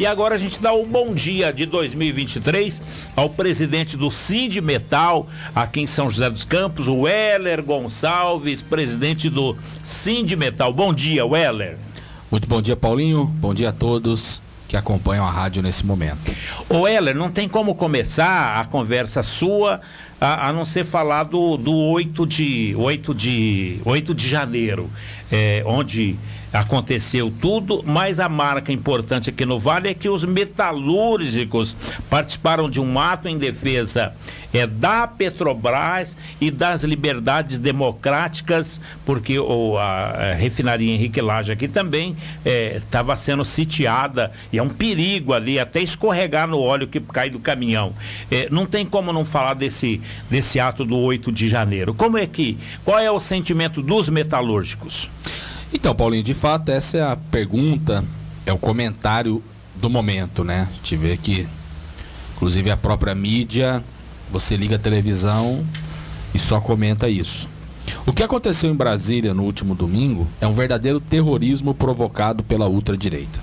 E agora a gente dá o um bom dia de 2023 ao presidente do Sind Metal, aqui em São José dos Campos, o Weller Gonçalves, presidente do Sind Metal. Bom dia, Weller. Muito bom dia, Paulinho. Bom dia a todos que acompanham a rádio nesse momento. O Weller, não tem como começar a conversa sua a, a, não ser falar do, do 8 de 8 de 8 de janeiro, é, onde aconteceu tudo, mas a marca importante aqui no Vale é que os metalúrgicos participaram de um ato em defesa é, da Petrobras e das liberdades democráticas, porque o, a, a refinaria Henrique Laje aqui também estava é, sendo sitiada e é um perigo ali, até escorregar no óleo que cai do caminhão. É, não tem como não falar desse, desse ato do 8 de janeiro. Como é que, qual é o sentimento dos metalúrgicos? Então, Paulinho, de fato, essa é a pergunta, é o comentário do momento, né? Gente vê que, inclusive, a própria mídia, você liga a televisão e só comenta isso. O que aconteceu em Brasília no último domingo é um verdadeiro terrorismo provocado pela ultradireita.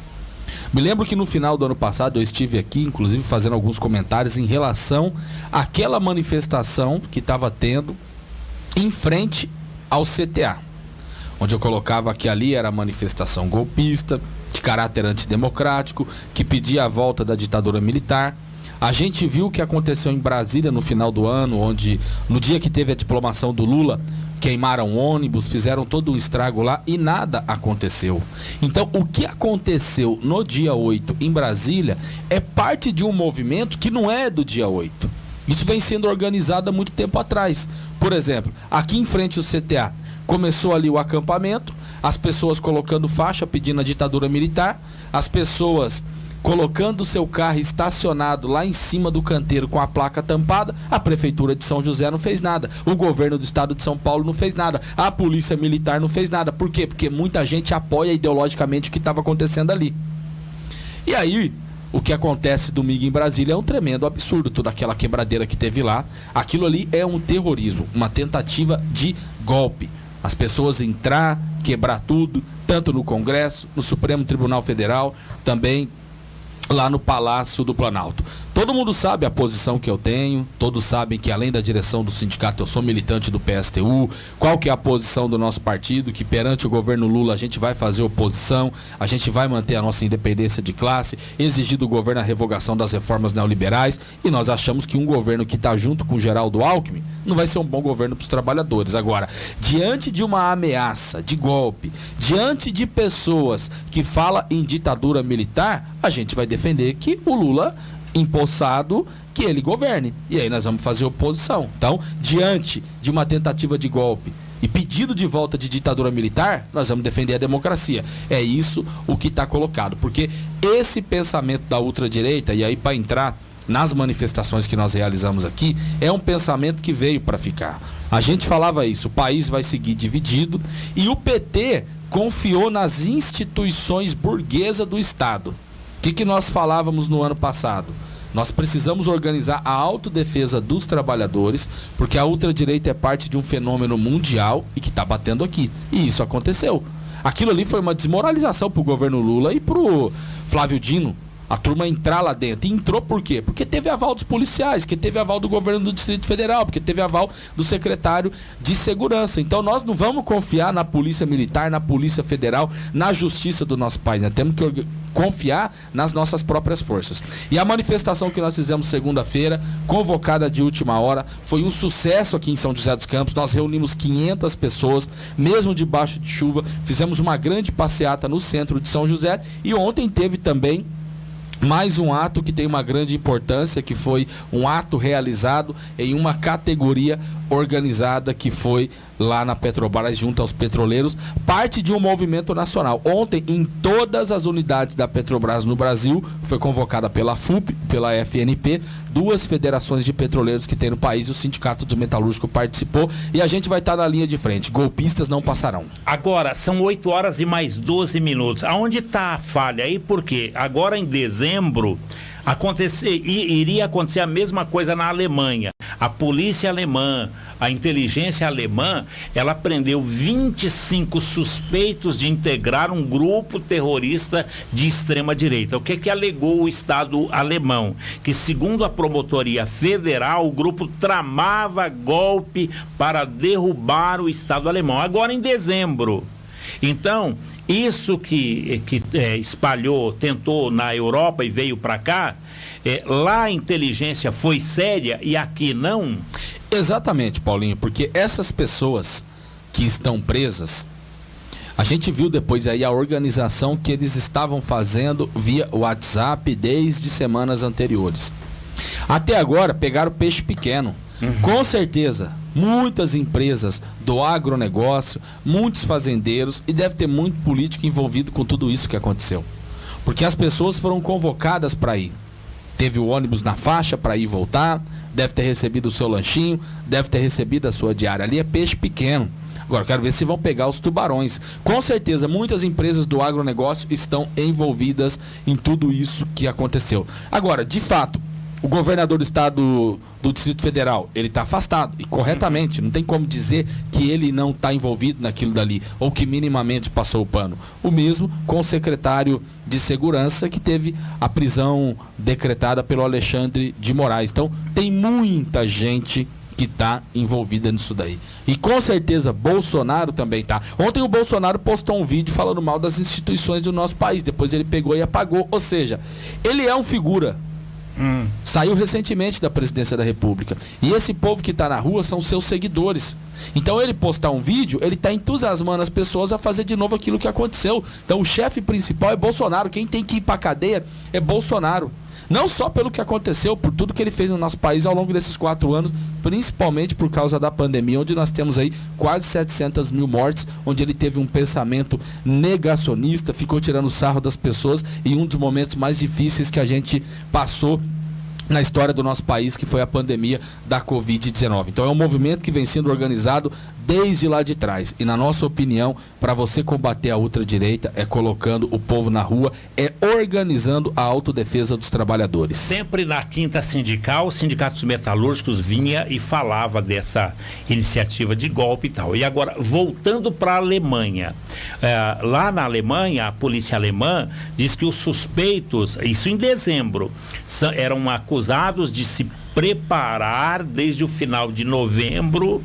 Me lembro que no final do ano passado eu estive aqui, inclusive, fazendo alguns comentários em relação àquela manifestação que estava tendo em frente ao CTA onde eu colocava que ali era manifestação golpista, de caráter antidemocrático, que pedia a volta da ditadura militar. A gente viu o que aconteceu em Brasília no final do ano, onde no dia que teve a diplomação do Lula, queimaram ônibus, fizeram todo um estrago lá e nada aconteceu. Então, o que aconteceu no dia 8 em Brasília é parte de um movimento que não é do dia 8. Isso vem sendo organizado há muito tempo atrás. Por exemplo, aqui em frente ao CTA, Começou ali o acampamento, as pessoas colocando faixa pedindo a ditadura militar, as pessoas colocando seu carro estacionado lá em cima do canteiro com a placa tampada, a prefeitura de São José não fez nada, o governo do estado de São Paulo não fez nada, a polícia militar não fez nada. Por quê? Porque muita gente apoia ideologicamente o que estava acontecendo ali. E aí, o que acontece domingo em Brasília é um tremendo absurdo, toda aquela quebradeira que teve lá. Aquilo ali é um terrorismo, uma tentativa de golpe as pessoas entrar, quebrar tudo, tanto no Congresso, no Supremo Tribunal Federal, também lá no Palácio do Planalto. Todo mundo sabe a posição que eu tenho, todos sabem que além da direção do sindicato eu sou militante do PSTU, qual que é a posição do nosso partido, que perante o governo Lula a gente vai fazer oposição, a gente vai manter a nossa independência de classe, exigir do governo a revogação das reformas neoliberais e nós achamos que um governo que está junto com o Geraldo Alckmin não vai ser um bom governo para os trabalhadores. Agora, diante de uma ameaça de golpe, diante de pessoas que falam em ditadura militar, a gente vai defender que o Lula empossado que ele governe. E aí nós vamos fazer oposição. Então, diante de uma tentativa de golpe e pedido de volta de ditadura militar, nós vamos defender a democracia. É isso o que está colocado. Porque esse pensamento da ultradireita, e aí para entrar nas manifestações que nós realizamos aqui, é um pensamento que veio para ficar. A gente falava isso, o país vai seguir dividido e o PT confiou nas instituições burguesas do Estado. Que, que nós falávamos no ano passado? Nós precisamos organizar a autodefesa dos trabalhadores, porque a ultradireita é parte de um fenômeno mundial e que está batendo aqui. E isso aconteceu. Aquilo ali foi uma desmoralização para o governo Lula e para o Flávio Dino, a turma entrar lá dentro. E entrou por quê? Porque teve aval dos policiais, que teve aval do governo do Distrito Federal, porque teve aval do secretário de segurança. Então nós não vamos confiar na polícia militar, na polícia federal, na justiça do nosso país. Nós temos que confiar nas nossas próprias forças. E a manifestação que nós fizemos segunda-feira, convocada de última hora, foi um sucesso aqui em São José dos Campos. Nós reunimos 500 pessoas, mesmo debaixo de chuva, fizemos uma grande passeata no centro de São José e ontem teve também mais um ato que tem uma grande importância, que foi um ato realizado em uma categoria organizada que foi lá na Petrobras junto aos petroleiros, parte de um movimento nacional. Ontem, em todas as unidades da Petrobras no Brasil, foi convocada pela FUP, pela FNP, duas federações de petroleiros que tem no país, o Sindicato do Metalúrgico participou e a gente vai estar na linha de frente. Golpistas não passarão. Agora, são 8 horas e mais 12 minutos. Aonde está a falha aí? Porque agora em dezembro acontecer, iria acontecer a mesma coisa na Alemanha. A polícia alemã, a inteligência alemã, ela prendeu 25 suspeitos de integrar um grupo terrorista de extrema direita. O que que alegou o Estado alemão? Que segundo a promotoria federal, o grupo tramava golpe para derrubar o Estado alemão. Agora em dezembro. Então, isso que, que é, espalhou, tentou na Europa e veio para cá, é, lá a inteligência foi séria e aqui não? Exatamente, Paulinho, porque essas pessoas que estão presas, a gente viu depois aí a organização que eles estavam fazendo via WhatsApp desde semanas anteriores. Até agora pegaram peixe pequeno. Uhum. Com certeza, muitas empresas do agronegócio, muitos fazendeiros e deve ter muito político envolvido com tudo isso que aconteceu. Porque as pessoas foram convocadas para ir. Teve o ônibus na faixa para ir e voltar, deve ter recebido o seu lanchinho, deve ter recebido a sua diária. Ali é peixe pequeno. Agora, quero ver se vão pegar os tubarões. Com certeza, muitas empresas do agronegócio estão envolvidas em tudo isso que aconteceu. Agora, de fato, o governador do estado do Distrito Federal, ele está afastado, e corretamente, não tem como dizer que ele não está envolvido naquilo dali, ou que minimamente passou o pano. O mesmo com o secretário de Segurança, que teve a prisão decretada pelo Alexandre de Moraes. Então, tem muita gente que está envolvida nisso daí. E com certeza Bolsonaro também tá. Ontem o Bolsonaro postou um vídeo falando mal das instituições do nosso país, depois ele pegou e apagou. Ou seja, ele é um figura Hum. Saiu recentemente da presidência da República. E esse povo que está na rua são seus seguidores. Então ele postar um vídeo, ele está entusiasmando as pessoas a fazer de novo aquilo que aconteceu. Então o chefe principal é Bolsonaro. Quem tem que ir para cadeia é Bolsonaro. Não só pelo que aconteceu, por tudo que ele fez no nosso país ao longo desses quatro anos, principalmente por causa da pandemia, onde nós temos aí quase 700 mil mortes, onde ele teve um pensamento negacionista, ficou tirando sarro das pessoas e um dos momentos mais difíceis que a gente passou na história do nosso país, que foi a pandemia da Covid-19. Então é um movimento que vem sendo organizado desde lá de trás. E na nossa opinião, para você combater a ultradireita é colocando o povo na rua, é organizando a autodefesa dos trabalhadores. Sempre na quinta sindical, os sindicatos metalúrgicos vinha e falava dessa iniciativa de golpe e tal. E agora, voltando para a Alemanha. É, lá na Alemanha, a polícia alemã diz que os suspeitos, isso em dezembro, eram acusados de se preparar desde o final de novembro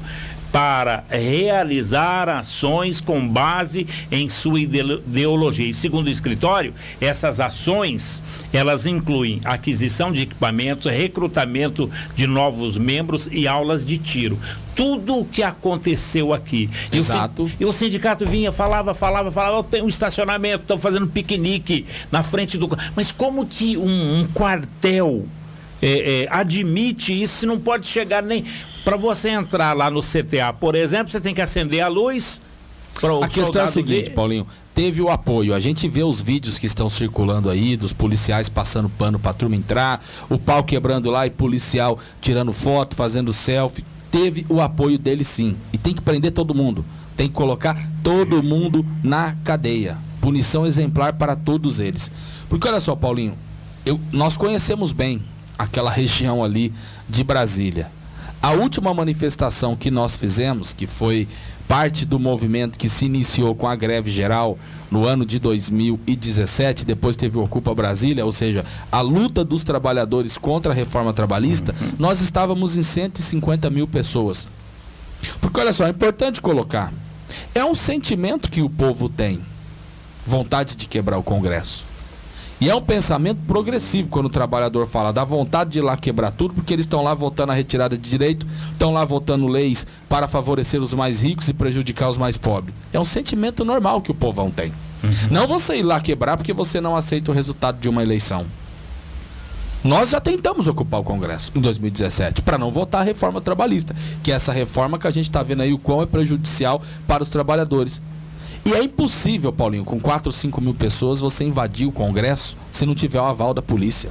para realizar ações com base em sua ideologia. E segundo o escritório, essas ações, elas incluem aquisição de equipamentos, recrutamento de novos membros e aulas de tiro. Tudo o que aconteceu aqui. Exato. E o, sindicato vinha, falava, falava, falava, tem um estacionamento, estão fazendo piquenique na frente do... Mas como que um, um quartel é, é, admite isso, não pode chegar nem. Para você entrar lá no CTA, por exemplo, você tem que acender a luz. A questão é a seguinte, ver. Paulinho, teve o apoio. A gente vê os vídeos que estão circulando aí, dos policiais passando pano pra turma entrar, o pau quebrando lá e policial tirando foto, fazendo selfie. Teve o apoio dele sim. E tem que prender todo mundo. Tem que colocar todo mundo na cadeia. Punição exemplar para todos eles. Porque olha só, Paulinho, eu, nós conhecemos bem aquela região ali de Brasília. A última manifestação que nós fizemos, que foi parte do movimento que se iniciou com a greve geral no ano de 2017, depois teve o Ocupa Brasília, ou seja, a luta dos trabalhadores contra a reforma trabalhista, nós estávamos em 150 mil pessoas. Porque olha só, é importante colocar, é um sentimento que o povo tem, vontade de quebrar o Congresso. E é um pensamento progressivo quando o trabalhador fala da vontade de ir lá quebrar tudo, porque eles estão lá votando a retirada de direito, estão lá votando leis para favorecer os mais ricos e prejudicar os mais pobres. É um sentimento normal que o povão tem. Uhum. Não você ir lá quebrar porque você não aceita o resultado de uma eleição. Nós já tentamos ocupar o Congresso em 2017 para não votar a reforma trabalhista, que é essa reforma que a gente está vendo aí o quão é prejudicial para os trabalhadores. E é impossível, Paulinho, com 4 ou 5 mil pessoas, você invadir o Congresso se não tiver o aval da polícia.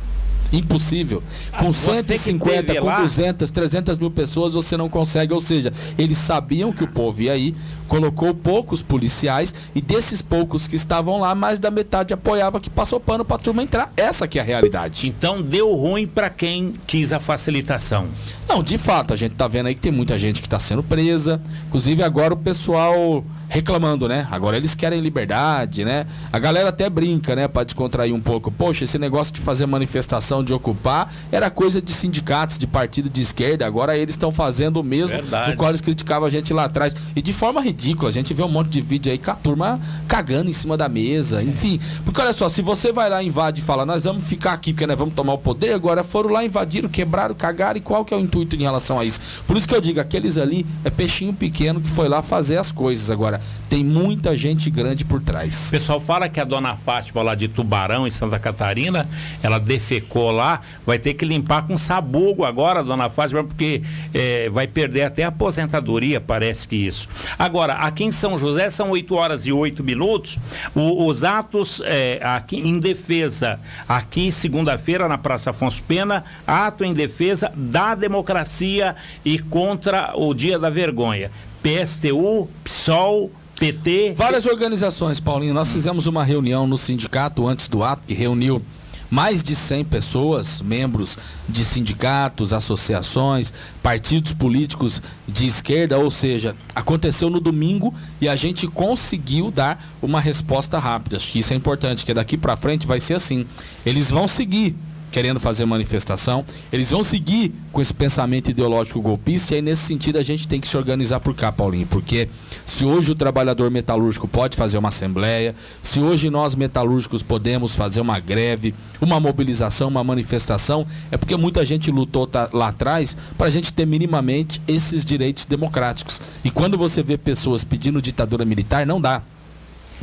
Impossível. Com Você que 150, teve com lá- 200, 300 mil pessoas, você não consegue. Ou seja, eles sabiam que o povo ia aí, colocou poucos policiais e desses poucos que estavam lá, mais da metade apoiava que passou pano pra turma entrar. Essa que é a realidade. Então deu ruim para quem quis a facilitação. Não, de fato, a gente tá vendo aí que tem muita gente que está sendo presa. Inclusive agora o pessoal reclamando, né? Agora eles querem liberdade, né? A galera até brinca, né, Pra descontrair um pouco. Poxa, esse negócio de fazer manifestação, de ocupar, era coisa de sindicatos, de partido de esquerda. Agora eles estão fazendo o mesmo Verdade. no qual eles criticavam a gente lá atrás. E de forma ridícula, a gente vê um monte de vídeo aí com a turma cagando em cima da mesa, enfim. Porque olha só, se você vai lá, invade e fala, nós vamos ficar aqui porque nós vamos tomar o poder, agora foram lá, invadiram, quebraram, cagaram, e qual que é o intuito em relação a isso? Por isso que eu digo, aqueles ali é peixinho pequeno que foi lá fazer as coisas. Agora, tem muita gente grande por O trás. pessoal fala que a dona Fátima lá de Tubarão, em Santa Catarina, ela defecou lá, vai ter que limpar com sabugo agora, dona Fátima, porque eh, vai perder até a aposentadoria, parece que isso. Agora, aqui em São José são 8 horas e 8 minutos. O- os atos eh, aqui em defesa, aqui segunda-feira na Praça Afonso Pena, ato em defesa da democracia e contra o Dia da Vergonha. PSTU, PSOL, PT. Várias organizações, Paulinho, nós fizemos uma reunião no sindicato antes do ato, que reuniu mais de 100 pessoas, membros de sindicatos, associações, partidos políticos de esquerda, ou seja, aconteceu no domingo e a gente conseguiu dar uma resposta rápida. Acho que isso é importante, que daqui para frente vai ser assim. Eles vão seguir querendo fazer manifestação, eles vão seguir com esse pensamento ideológico golpista e aí nesse sentido a gente tem que se organizar por cá, Paulinho, porque se hoje o trabalhador metalúrgico pode fazer uma assembleia, se hoje nós metalúrgicos podemos fazer uma greve, uma mobilização, uma manifestação, é porque muita gente lutou lá atrás para a gente ter minimamente esses direitos democráticos. E quando você vê pessoas pedindo ditadura militar, não dá.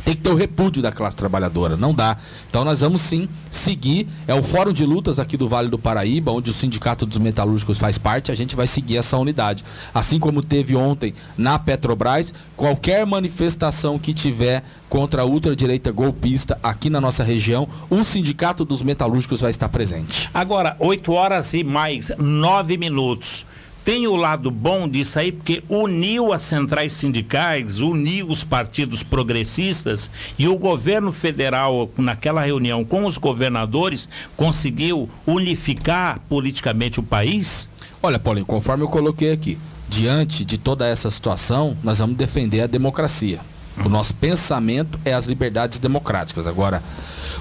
Tem que ter o repúdio da classe trabalhadora, não dá. Então nós vamos sim seguir. É o Fórum de Lutas aqui do Vale do Paraíba, onde o Sindicato dos Metalúrgicos faz parte, a gente vai seguir essa unidade. Assim como teve ontem na Petrobras, qualquer manifestação que tiver contra a ultradireita golpista aqui na nossa região, o Sindicato dos Metalúrgicos vai estar presente. Agora, 8 horas e mais 9 minutos. Tem o lado bom disso aí, porque uniu as centrais sindicais, uniu os partidos progressistas e o governo federal, naquela reunião com os governadores, conseguiu unificar politicamente o país? Olha, Paulinho, conforme eu coloquei aqui, diante de toda essa situação, nós vamos defender a democracia. O nosso pensamento é as liberdades democráticas. Agora,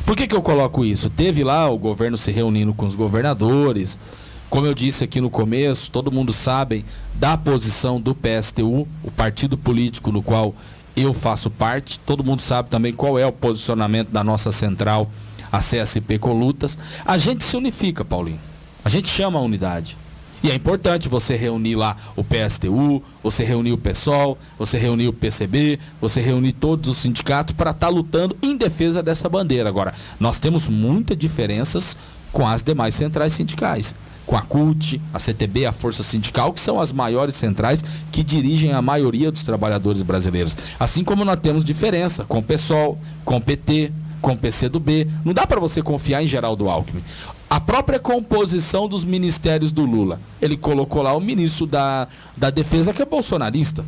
por que, que eu coloco isso? Teve lá o governo se reunindo com os governadores. Como eu disse aqui no começo, todo mundo sabe da posição do PSTU, o partido político no qual eu faço parte. Todo mundo sabe também qual é o posicionamento da nossa central, a CSP com lutas. A gente se unifica, Paulinho. A gente chama a unidade. E é importante você reunir lá o PSTU, você reunir o PSOL, você reunir o PCB, você reunir todos os sindicatos para estar lutando em defesa dessa bandeira. Agora, nós temos muitas diferenças com as demais centrais sindicais. Com a CUT, a CTB, a Força Sindical, que são as maiores centrais que dirigem a maioria dos trabalhadores brasileiros. Assim como nós temos diferença com o PSOL, com o PT, com o PCdoB. Não dá para você confiar em Geraldo Alckmin. A própria composição dos ministérios do Lula. Ele colocou lá o ministro da, da Defesa, que é bolsonarista.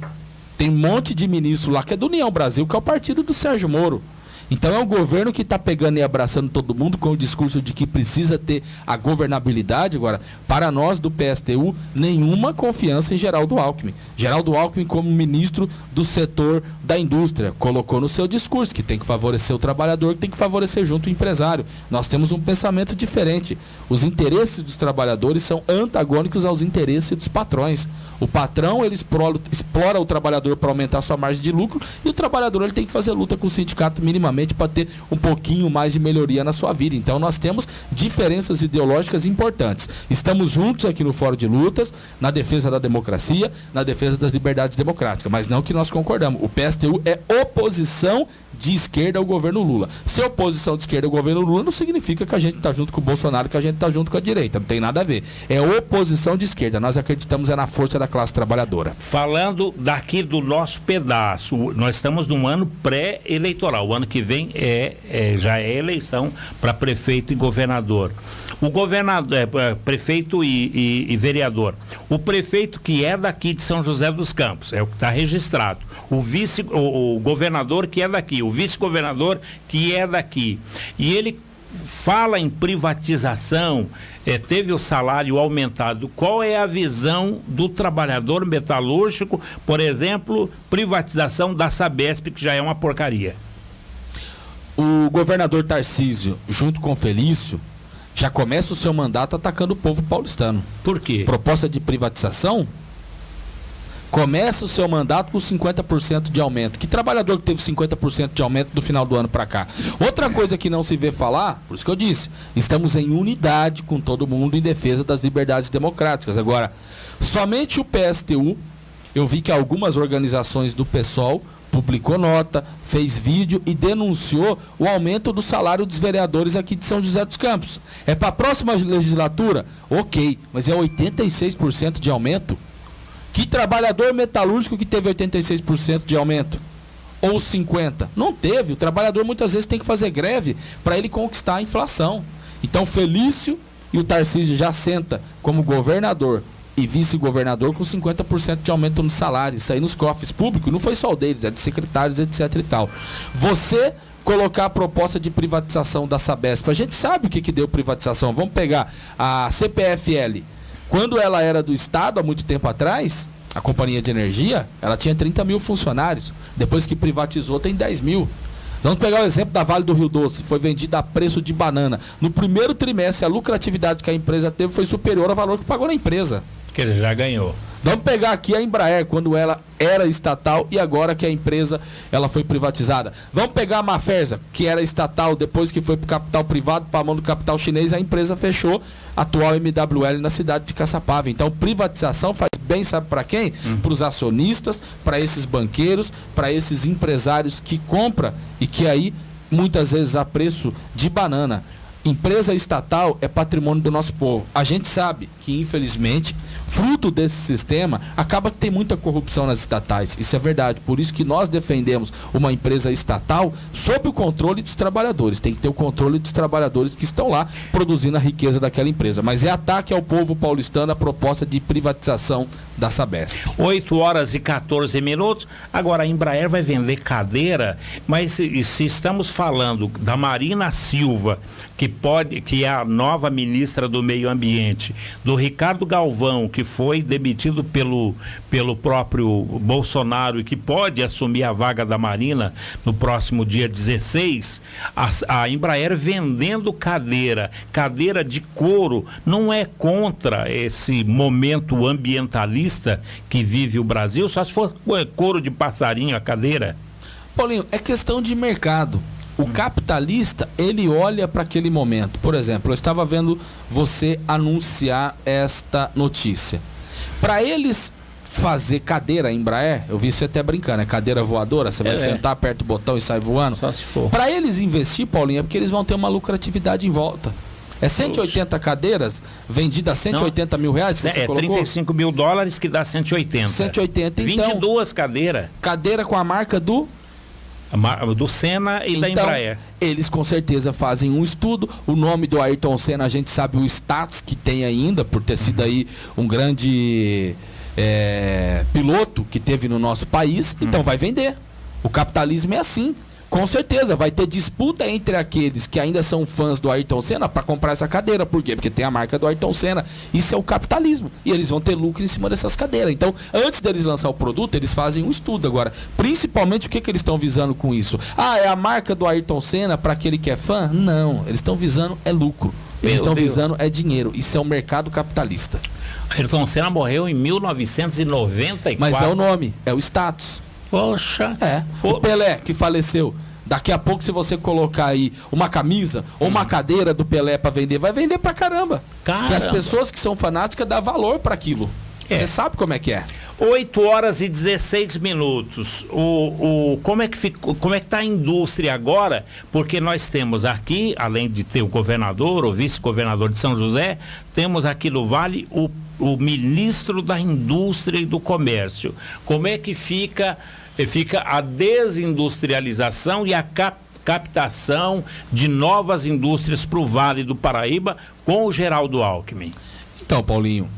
Tem um monte de ministro lá que é do União Brasil, que é o partido do Sérgio Moro. Então é um governo que está pegando e abraçando todo mundo com o discurso de que precisa ter a governabilidade. Agora, para nós do PSTU, nenhuma confiança em Geraldo Alckmin. Geraldo Alckmin, como ministro do setor da indústria, colocou no seu discurso que tem que favorecer o trabalhador, que tem que favorecer junto o empresário. Nós temos um pensamento diferente. Os interesses dos trabalhadores são antagônicos aos interesses dos patrões. O patrão ele explora, explora o trabalhador para aumentar sua margem de lucro e o trabalhador ele tem que fazer luta com o sindicato minimamente para ter um pouquinho mais de melhoria na sua vida. Então nós temos diferenças ideológicas importantes. Estamos juntos aqui no Fórum de Lutas, na defesa da democracia, na defesa das liberdades democráticas, mas não que nós concordamos. O PSTU é oposição de esquerda ao governo Lula. Ser oposição de esquerda ao governo Lula não significa que a gente está junto com o Bolsonaro, que a gente está junto com a direita. Não tem nada a ver. É oposição de esquerda. Nós acreditamos é na força da classe trabalhadora. Falando daqui do nosso pedaço, nós estamos num ano pré-eleitoral. O ano que vem é, é já é eleição para prefeito e governador. O governador, é, é, prefeito e, e, e, vereador. O prefeito que é daqui de São José dos Campos, é o que está registrado. O vice, o, o governador que é daqui, o vice-governador que é daqui. E ele fala em privatização, é, teve o salário aumentado. Qual é a visão do trabalhador metalúrgico, por exemplo, privatização da Sabesp, que já é uma porcaria? O governador Tarcísio, junto com Felício, já começa o seu mandato atacando o povo paulistano. Por quê? Proposta de privatização? Começa o seu mandato com 50% de aumento. Que trabalhador que teve 50% de aumento do final do ano para cá? Outra coisa que não se vê falar, por isso que eu disse, estamos em unidade com todo mundo em defesa das liberdades democráticas. Agora, somente o PSTU, eu vi que algumas organizações do PSOL publicou nota, fez vídeo e denunciou o aumento do salário dos vereadores aqui de São José dos Campos. É para a próxima legislatura? Ok, mas é 86% de aumento? Que trabalhador metalúrgico que teve 86% de aumento? Ou 50%? Não teve. O trabalhador muitas vezes tem que fazer greve para ele conquistar a inflação. Então, Felício e o Tarcísio já senta como governador e vice-governador com 50% de aumento no salário. Isso aí nos cofres públicos, não foi só o deles, é de secretários, etc e tal. Você colocar a proposta de privatização da Sabesp. A gente sabe o que, que deu privatização. Vamos pegar a CPFL. Quando ela era do Estado, há muito tempo atrás, a companhia de energia, ela tinha 30 mil funcionários. Depois que privatizou, tem 10 mil. Vamos pegar o exemplo da Vale do Rio Doce, foi vendida a preço de banana. No primeiro trimestre, a lucratividade que a empresa teve foi superior ao valor que pagou na empresa. Que ele já ganhou. Vamos pegar aqui a Embraer, quando ela era estatal e agora que a empresa ela foi privatizada. Vamos pegar a Mafersa, que era estatal, depois que foi para o capital privado, para a mão do capital chinês, a empresa fechou, atual MWL na cidade de Caçapava. Então, privatização faz bem, sabe para quem? Hum. Para os acionistas, para esses banqueiros, para esses empresários que compram e que aí, muitas vezes, a preço de banana. Empresa estatal é patrimônio do nosso povo. A gente sabe que, infelizmente, fruto desse sistema, acaba que tem muita corrupção nas estatais. Isso é verdade. Por isso que nós defendemos uma empresa estatal sob o controle dos trabalhadores. Tem que ter o controle dos trabalhadores que estão lá produzindo a riqueza daquela empresa. Mas é ataque ao povo paulistano a proposta de privatização da Sabesp. 8 horas e 14 minutos. Agora a Embraer vai vender cadeira, mas se, se estamos falando da Marina Silva, que pode, que é a nova ministra do Meio Ambiente, do Ricardo Galvão, que foi demitido pelo, pelo próprio Bolsonaro e que pode assumir a vaga da Marina no próximo dia 16, a, a Embraer vendendo cadeira, cadeira de couro, não é contra esse momento ambientalista que vive o Brasil, só se for couro de passarinho a cadeira. Paulinho, é questão de mercado. O capitalista, ele olha para aquele momento. Por exemplo, eu estava vendo você anunciar esta notícia. Para eles fazer cadeira Embraer, eu vi você até brincando, é cadeira voadora, você vai é, sentar, aperta o botão e sai voando. Só se for. Para eles investir, Paulinho, é porque eles vão ter uma lucratividade em volta. É 180 Oxe. cadeiras vendidas a 180 Não, mil reais? é, colocou? 35 mil dólares que dá 180. 180, então. 22 cadeiras. Cadeira com a marca do do Senna e então, da Embraer. Eles com certeza fazem um estudo. O nome do Ayrton Senna, a gente sabe o status que tem ainda, por ter sido aí um grande é, piloto que teve no nosso país. Então uhum. vai vender. O capitalismo é assim. Com certeza, vai ter disputa entre aqueles que ainda são fãs do Ayrton Senna para comprar essa cadeira. Por quê? Porque tem a marca do Ayrton Senna. Isso é o capitalismo. E eles vão ter lucro em cima dessas cadeiras. Então, antes deles lançar o produto, eles fazem um estudo agora. Principalmente o que, que eles estão visando com isso? Ah, é a marca do Ayrton Senna para aquele que é fã? Não. Eles estão visando é lucro. Eles estão visando é dinheiro. Isso é o mercado capitalista. Ayrton Senna morreu em 1994. Mas é o nome, é o status. Poxa. É. O Pelé, que faleceu. Daqui a pouco, se você colocar aí uma camisa ou hum. uma cadeira do Pelé para vender, vai vender pra caramba. caramba. Porque as pessoas que são fanáticas dão valor para aquilo. É. Você sabe como é que é. 8 horas e 16 minutos. O, o, como é que ficou, como é que está a indústria agora? Porque nós temos aqui, além de ter o governador, o vice-governador de São José, temos aqui no Vale o, o ministro da Indústria e do Comércio. Como é que fica, fica a desindustrialização e a cap, captação de novas indústrias para o Vale do Paraíba com o Geraldo Alckmin? Então, Paulinho,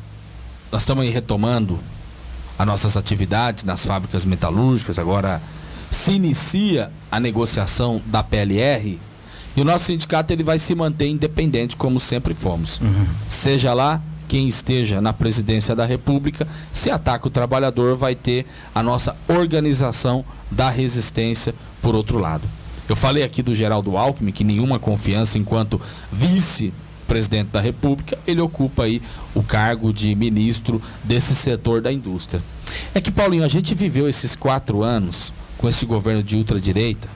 nós estamos aí retomando as nossas atividades nas fábricas metalúrgicas, agora se inicia a negociação da PLR e o nosso sindicato ele vai se manter independente como sempre fomos. Uhum. Seja lá quem esteja na presidência da República, se ataca o trabalhador, vai ter a nossa organização da resistência por outro lado. Eu falei aqui do Geraldo Alckmin, que nenhuma confiança enquanto vice presidente da República, ele ocupa aí o cargo de ministro desse setor da indústria. É que, Paulinho, a gente viveu esses quatro anos com esse governo de ultradireita,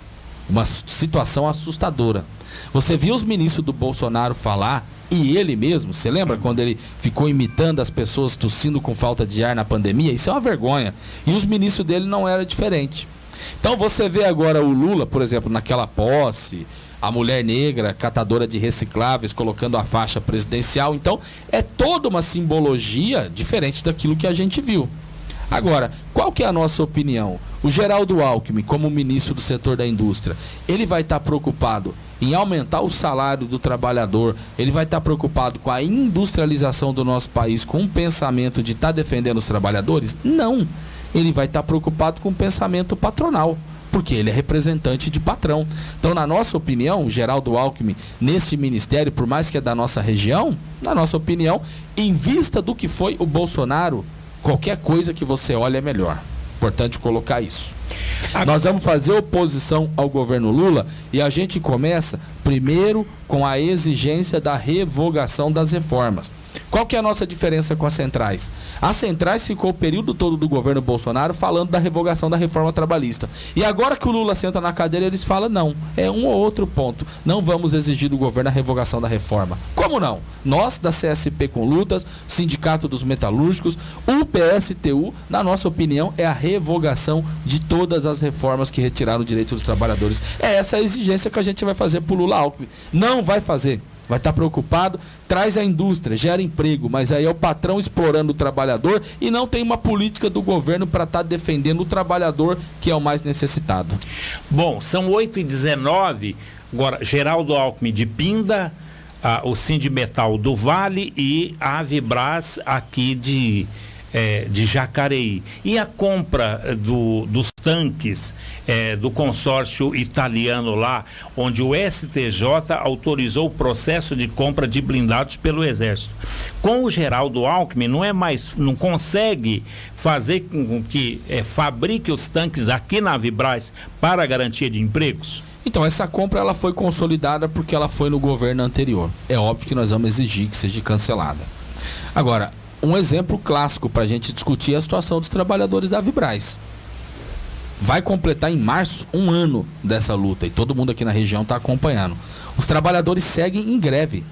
uma situação assustadora. Você viu os ministros do Bolsonaro falar e ele mesmo, você lembra quando ele ficou imitando as pessoas tossindo com falta de ar na pandemia? Isso é uma vergonha. E os ministros dele não era diferente. Então você vê agora o Lula, por exemplo, naquela posse, a mulher negra, catadora de recicláveis, colocando a faixa presidencial. Então, é toda uma simbologia diferente daquilo que a gente viu. Agora, qual que é a nossa opinião? O Geraldo Alckmin, como ministro do setor da indústria, ele vai estar preocupado em aumentar o salário do trabalhador, ele vai estar preocupado com a industrialização do nosso país, com o pensamento de estar defendendo os trabalhadores? Não. Ele vai estar preocupado com o pensamento patronal porque ele é representante de patrão. Então, na nossa opinião, o Geraldo Alckmin, nesse ministério, por mais que é da nossa região, na nossa opinião, em vista do que foi o Bolsonaro, qualquer coisa que você olhe é melhor. Importante colocar isso. Nós vamos fazer oposição ao governo Lula e a gente começa primeiro com a exigência da revogação das reformas. Qual que é a nossa diferença com as centrais? As centrais ficou o período todo do governo Bolsonaro falando da revogação da reforma trabalhista. E agora que o Lula senta na cadeira, eles falam não, é um ou outro ponto. Não vamos exigir do governo a revogação da reforma. Como não? Nós da CSP com lutas, Sindicato dos Metalúrgicos, o PSTU, na nossa opinião, é a revogação de todas as reformas que retiraram o direito dos trabalhadores. É essa a exigência que a gente vai fazer por Lula Alckmin. Não vai fazer vai estar preocupado, traz a indústria, gera emprego, mas aí é o patrão explorando o trabalhador e não tem uma política do governo para estar tá defendendo o trabalhador que é o mais necessitado. Bom, são 8 e 19 agora Geraldo Alckmin de Pinda, o Sindimetal do Vale e a Avibras aqui de é, de Jacareí. E a compra é, do, dos tanques é, do consórcio italiano lá, onde o STJ autorizou o processo de compra de blindados pelo Exército. Com o Geraldo Alckmin, não é mais, não consegue fazer com que é, fabrique os tanques aqui na Vibraz para garantia de empregos? Então, essa compra ela foi consolidada porque ela foi no governo anterior. É óbvio que nós vamos exigir que seja cancelada. Agora, um exemplo clássico para a gente discutir é a situação dos trabalhadores da Vibraz. Vai completar em março um ano dessa luta e todo mundo aqui na região está acompanhando. Os trabalhadores seguem em greve.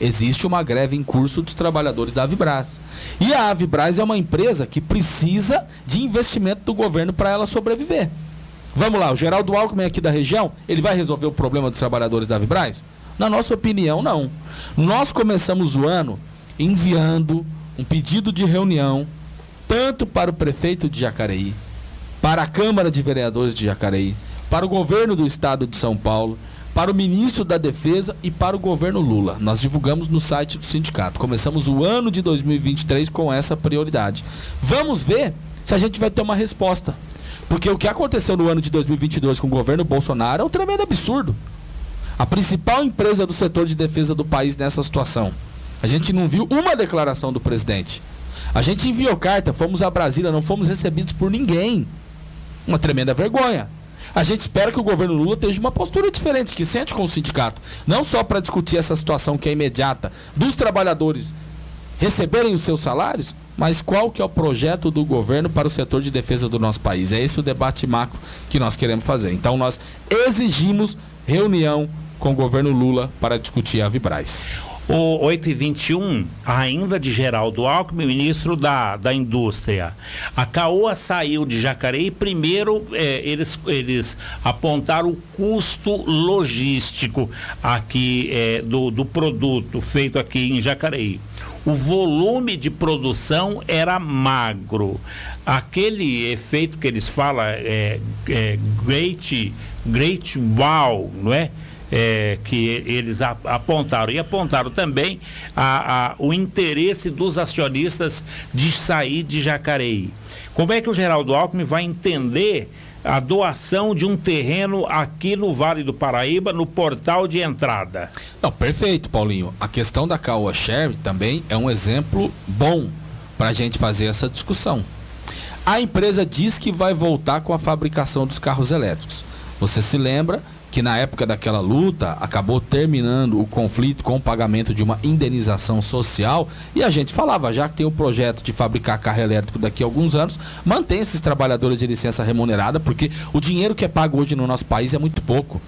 Existe uma greve em curso dos trabalhadores da Avibraz. E a Avibraz é uma empresa que precisa de investimento do governo para ela sobreviver. Vamos lá, o Geraldo Alckmin aqui da região, ele vai resolver o problema dos trabalhadores da Avibraz? Na nossa opinião, não. Nós começamos o ano enviando um pedido de reunião, tanto para o prefeito de Jacareí, para a Câmara de Vereadores de Jacareí, para o governo do estado de São Paulo, para o ministro da Defesa e para o governo Lula. Nós divulgamos no site do sindicato. Começamos o ano de 2023 com essa prioridade. Vamos ver se a gente vai ter uma resposta. Porque o que aconteceu no ano de 2022 com o governo Bolsonaro é um tremendo absurdo. A principal empresa do setor de defesa do país nessa situação a gente não viu uma declaração do presidente. A gente enviou carta, fomos a Brasília, não fomos recebidos por ninguém. Uma tremenda vergonha. A gente espera que o governo Lula tenha uma postura diferente, que sente com o sindicato. Não só para discutir essa situação que é imediata dos trabalhadores receberem os seus salários, mas qual que é o projeto do governo para o setor de defesa do nosso país. É esse o debate macro que nós queremos fazer. Então nós exigimos reunião com o governo Lula para discutir a Vibraz. O 8 e 21, ainda de Geraldo Alckmin, ministro da, da Indústria. A Caoa saiu de Jacareí. Primeiro, eh, eles, eles apontaram o custo logístico aqui eh, do, do produto feito aqui em Jacareí. O volume de produção era magro. Aquele efeito que eles falam é, é great, great wow, não é? É, que eles apontaram. E apontaram também a, a, o interesse dos acionistas de sair de Jacareí. Como é que o Geraldo Alckmin vai entender a doação de um terreno aqui no Vale do Paraíba, no portal de entrada? Não, perfeito, Paulinho. A questão da Caoa Share também é um exemplo bom para a gente fazer essa discussão. A empresa diz que vai voltar com a fabricação dos carros elétricos. Você se lembra que na época daquela luta acabou terminando o conflito com o pagamento de uma indenização social e a gente falava, já que tem o projeto de fabricar carro elétrico daqui a alguns anos, mantém esses trabalhadores de licença remunerada, porque o dinheiro que é pago hoje no nosso país é muito pouco.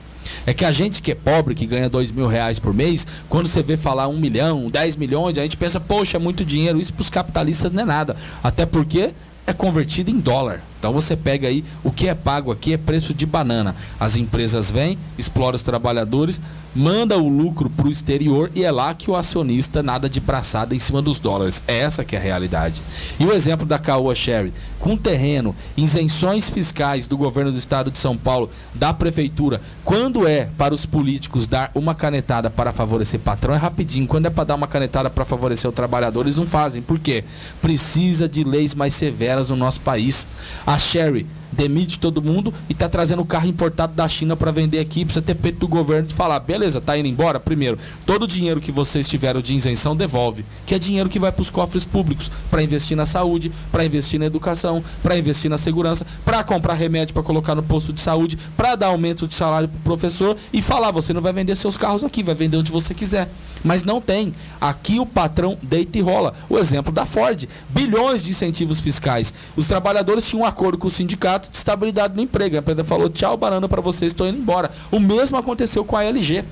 É que a gente que é pobre, que ganha dois mil reais por mês, quando você vê falar um milhão, dez milhões, a gente pensa, poxa, é muito dinheiro. Isso para os capitalistas não é nada. Até porque é convertido em dólar. Então você pega aí o que é pago aqui é preço de banana. As empresas vêm, exploram os trabalhadores, manda o lucro para o exterior e é lá que o acionista nada de braçada em cima dos dólares. É essa que é a realidade. E o exemplo da Caoa Sherry, com terreno, isenções fiscais do governo do estado de São Paulo, da prefeitura, quando é para os políticos dar uma canetada para favorecer patrão, é rapidinho. Quando é para dar uma canetada para favorecer o trabalhador, eles não fazem. Por quê? Precisa de leis mais severas no nosso país. A Sherry demite todo mundo e tá trazendo carro importado da China para vender aqui, precisa ter peito do governo de falar, beleza, tá indo embora? Primeiro, todo o dinheiro que vocês tiveram de isenção devolve, que é dinheiro que vai para os cofres públicos, para investir na saúde, para investir na educação, para investir na segurança, para comprar remédio para colocar no posto de saúde, para dar aumento de salário pro professor e falar, você não vai vender seus carros aqui, vai vender onde você quiser. Mas não tem. Aqui o patrão deita e rola. O exemplo da Ford, bilhões de incentivos fiscais. Os trabalhadores tinham um acordo com o sindicato de estabilidade no emprego. A empresa falou: tchau, banana para vocês, estou indo embora. O mesmo aconteceu com a LG.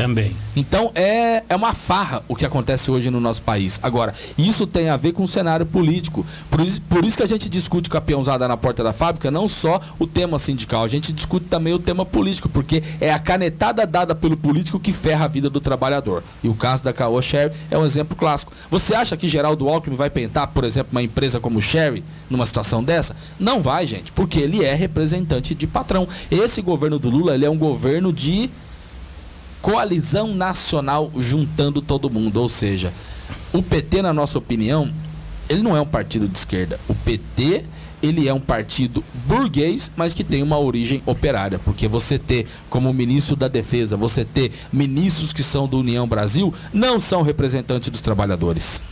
Também. Então é, é uma farra o que acontece hoje no nosso país. Agora, isso tem a ver com o cenário político. Por isso, por isso que a gente discute com a peãozada na porta da fábrica, não só o tema sindical, a gente discute também o tema político, porque é a canetada dada pelo político que ferra a vida do trabalhador. E o caso da Caoa Sherry é um exemplo clássico. Você acha que Geraldo Alckmin vai pentar, por exemplo, uma empresa como Sherry numa situação dessa? Não vai, gente, porque ele é representante de patrão. Esse governo do Lula, ele é um governo de coalizão nacional juntando todo mundo. Ou seja, o PT, na nossa opinião, ele não é um partido de esquerda. O PT ele é um partido burguês, mas que tem uma origem operária, porque você ter como ministro da Defesa, você ter ministros que são do União Brasil, não são representantes dos trabalhadores.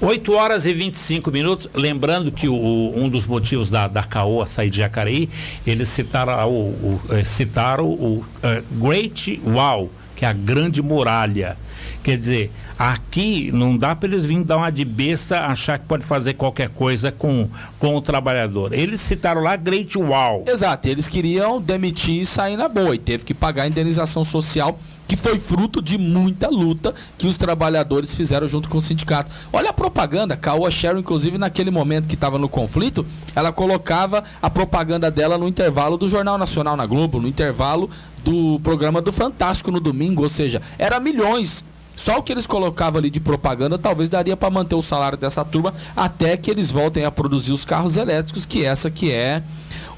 8 horas e 25 minutos. Lembrando que o, um dos motivos da, da CAOA sair de Jacareí, eles citaram o, o, eh, citaram o uh, Great Wall que é a grande muralha. Quer dizer, aqui não dá para eles virem dar uma de besta, achar que pode fazer qualquer coisa com, com o trabalhador. Eles citaram lá Great Wall. Exato, eles queriam demitir e sair na boa, e teve que pagar a indenização social que foi fruto de muita luta que os trabalhadores fizeram junto com o sindicato. Olha a propaganda, Caoa Sherry, inclusive naquele momento que estava no conflito, ela colocava a propaganda dela no intervalo do Jornal Nacional na Globo, no intervalo do programa do Fantástico no domingo, ou seja, era milhões. Só o que eles colocavam ali de propaganda talvez daria para manter o salário dessa turma até que eles voltem a produzir os carros elétricos, que essa que é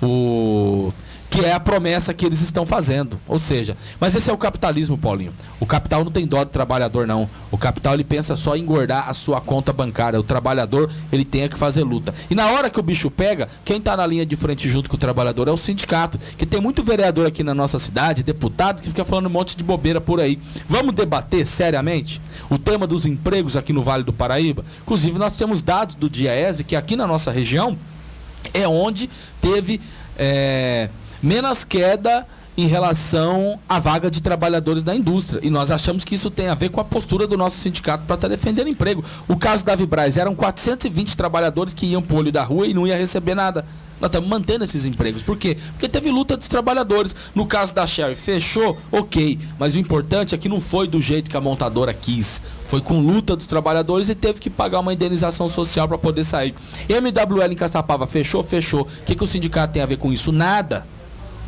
o que é a promessa que eles estão fazendo. Ou seja, mas esse é o capitalismo, Paulinho. O capital não tem dó do trabalhador, não. O capital ele pensa só em engordar a sua conta bancária. O trabalhador ele tem que fazer luta. E na hora que o bicho pega, quem está na linha de frente junto com o trabalhador é o sindicato. Que tem muito vereador aqui na nossa cidade, deputado, que fica falando um monte de bobeira por aí. Vamos debater seriamente o tema dos empregos aqui no Vale do Paraíba? Inclusive, nós temos dados do DIAESE que aqui na nossa região é onde teve. É menos queda em relação à vaga de trabalhadores da indústria. E nós achamos que isso tem a ver com a postura do nosso sindicato para estar tá defendendo emprego. O caso da Vibraz eram 420 trabalhadores que iam para o olho da rua e não ia receber nada. Nós estamos mantendo esses empregos. Por quê? Porque teve luta dos trabalhadores. No caso da Sherry, fechou, ok. Mas o importante é que não foi do jeito que a montadora quis. Foi com luta dos trabalhadores e teve que pagar uma indenização social para poder sair. MWL em Caçapava, fechou, fechou. O que, que o sindicato tem a ver com isso? Nada.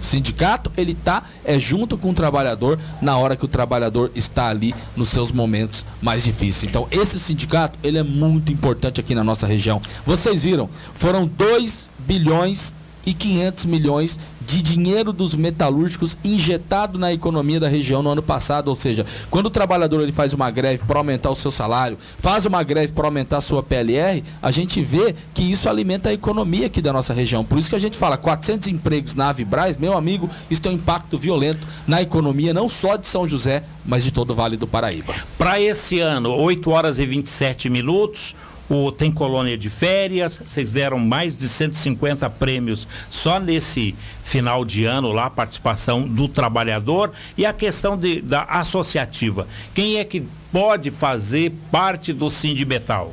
O sindicato, ele tá é junto com o trabalhador na hora que o trabalhador está ali nos seus momentos mais difíceis. Então, esse sindicato, ele é muito importante aqui na nossa região. Vocês viram, foram 2 bilhões e 500 milhões de dinheiro dos metalúrgicos injetado na economia da região no ano passado, ou seja, quando o trabalhador ele faz uma greve para aumentar o seu salário, faz uma greve para aumentar a sua PLR, a gente vê que isso alimenta a economia aqui da nossa região. Por isso que a gente fala 400 empregos na Avibraz, meu amigo, isso tem um impacto violento na economia não só de São José, mas de todo o Vale do Paraíba. Para esse ano, 8 horas e 27 minutos, o, tem colônia de férias, vocês deram mais de 150 prêmios só nesse final de ano lá, participação do trabalhador e a questão de, da associativa. Quem é que pode fazer parte do Sindimetal?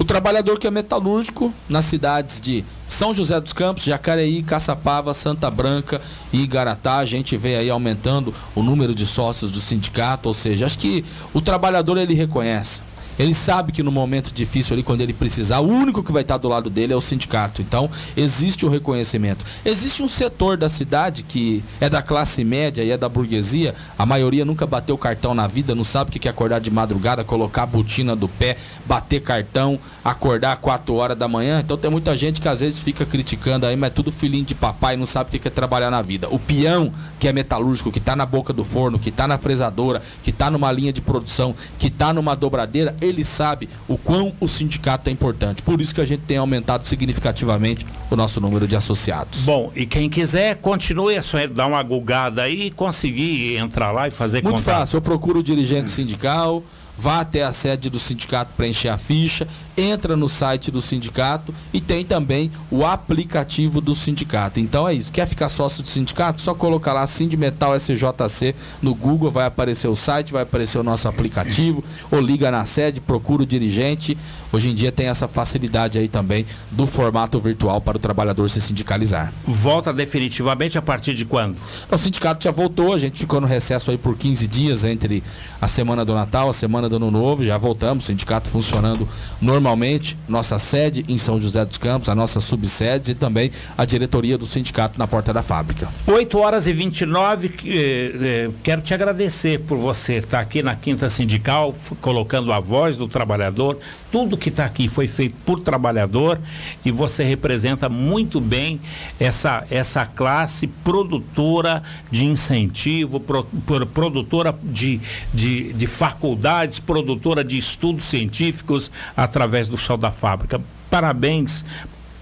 O trabalhador que é metalúrgico nas cidades de São José dos Campos, Jacareí, Caçapava, Santa Branca e Igaratá, a gente vê aí aumentando o número de sócios do sindicato, ou seja, acho que o trabalhador ele reconhece. Ele sabe que no momento difícil ali, quando ele precisar, o único que vai estar do lado dele é o sindicato. Então, existe o reconhecimento. Existe um setor da cidade que é da classe média e é da burguesia. A maioria nunca bateu cartão na vida, não sabe o que é acordar de madrugada, colocar a botina do pé, bater cartão, acordar 4 horas da manhã. Então, tem muita gente que às vezes fica criticando aí, mas é tudo filhinho de papai, não sabe o que é trabalhar na vida. O peão, que é metalúrgico, que está na boca do forno, que está na fresadora, que está numa linha de produção, que está numa dobradeira, ele sabe o quão o sindicato é importante. Por isso que a gente tem aumentado significativamente o nosso número de associados. Bom, e quem quiser, continue a sua, dar uma gulgada aí e conseguir entrar lá e fazer Muito contato. fácil, eu procuro o dirigente sindical, vá até a sede do sindicato preencher a ficha, entra no site do sindicato e tem também o aplicativo do sindicato. Então é isso. Quer ficar sócio do sindicato? Só colocar lá Sindimetal SJC no Google, vai aparecer o site, vai aparecer o nosso aplicativo, ou liga na sede, procura o dirigente. Hoje em dia tem essa facilidade aí também do formato virtual para o trabalhador se sindicalizar. Volta definitivamente a partir de quando? O sindicato já voltou, a gente ficou no recesso aí por 15 dias entre a semana do Natal, a semana do Ano Novo, já voltamos, o sindicato funcionando normalmente normalmente nossa sede em São José dos Campos, a nossa subsede e também a diretoria do sindicato na porta da fábrica. 8 horas e 29, eh, eh, quero te agradecer por você estar aqui na Quinta Sindical, colocando a voz do trabalhador. Tudo que está aqui foi feito por trabalhador e você representa muito bem essa, essa classe produtora de incentivo, pro, pro, produtora de, de, de faculdades, produtora de estudos científicos através através do chão da fábrica. Parabéns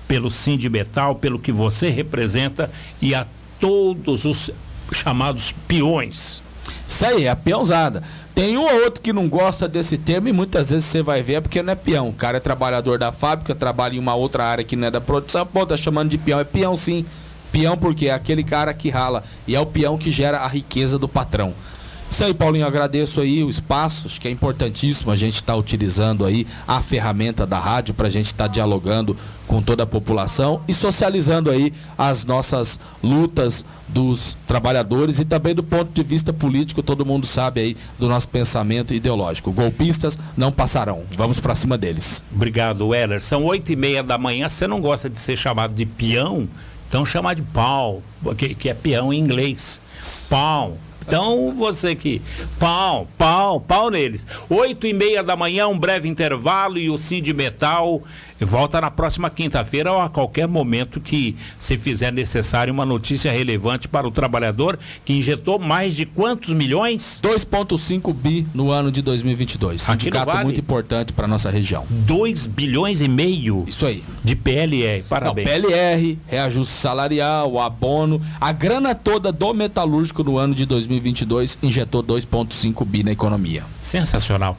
pelo Sindimetal, pelo que você representa e a todos os chamados peões. Isso aí, é a peãozada. Tem um ou outro que não gosta desse termo e muitas vezes você vai ver é porque não é peão. O cara é trabalhador da fábrica, trabalha em uma outra área que não é da produção, pô, tá chamando de peão. É peão sim. Peão porque é aquele cara que rala e é o peão que gera a riqueza do patrão. Isso aí, Paulinho, agradeço aí o espaço, acho que é importantíssimo a gente estar tá utilizando aí a ferramenta da rádio para a gente estar tá dialogando com toda a população e socializando aí as nossas lutas dos trabalhadores e também do ponto de vista político, todo mundo sabe aí do nosso pensamento ideológico. Golpistas não passarão. Vamos para cima deles. Obrigado, Weller. São oito e meia da manhã. Você não gosta de ser chamado de peão? Então chama de pau, que, que é peão em inglês. Pau. Então, você que. Pau, pau, pau neles. Oito e meia da manhã, um breve intervalo e o de Metal volta na próxima quinta-feira ou a qualquer momento que se fizer necessário uma notícia relevante para o trabalhador que injetou mais de quantos milhões? 2,5 bi no ano de 2022. Sindicato vale. muito importante para nossa região. 2 bilhões e meio? Isso aí. De PLR, parabéns. Não, PLR, reajuste salarial, abono, a grana toda do metalúrgico no ano de 2022 injetou 2,5 bi na economia. Sensacional.